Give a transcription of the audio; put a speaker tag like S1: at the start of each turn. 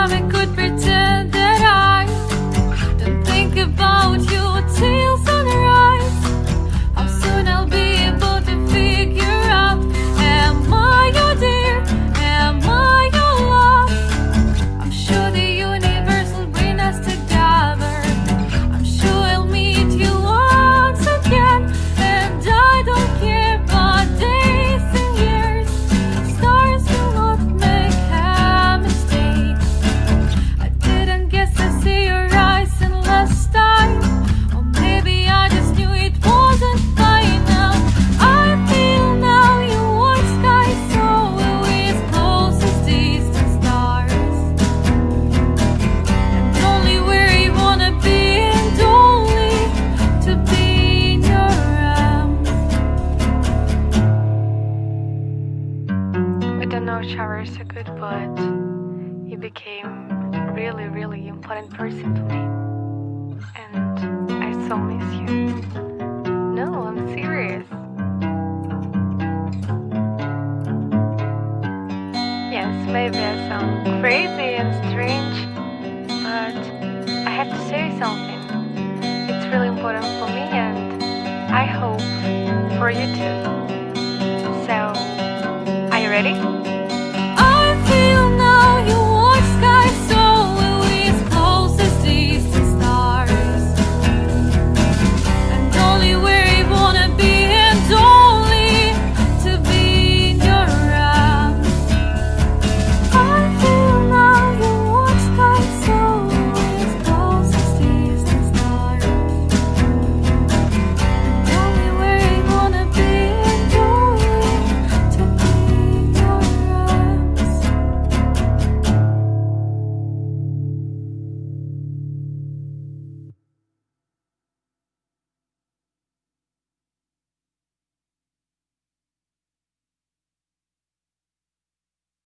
S1: I
S2: could pretend know is so good, but he became a really, really important person to me. And I so miss you. No, I'm serious. Yes, maybe I sound crazy and strange, but I have to say something. It's really important for me, and I hope for you too. So, are you ready?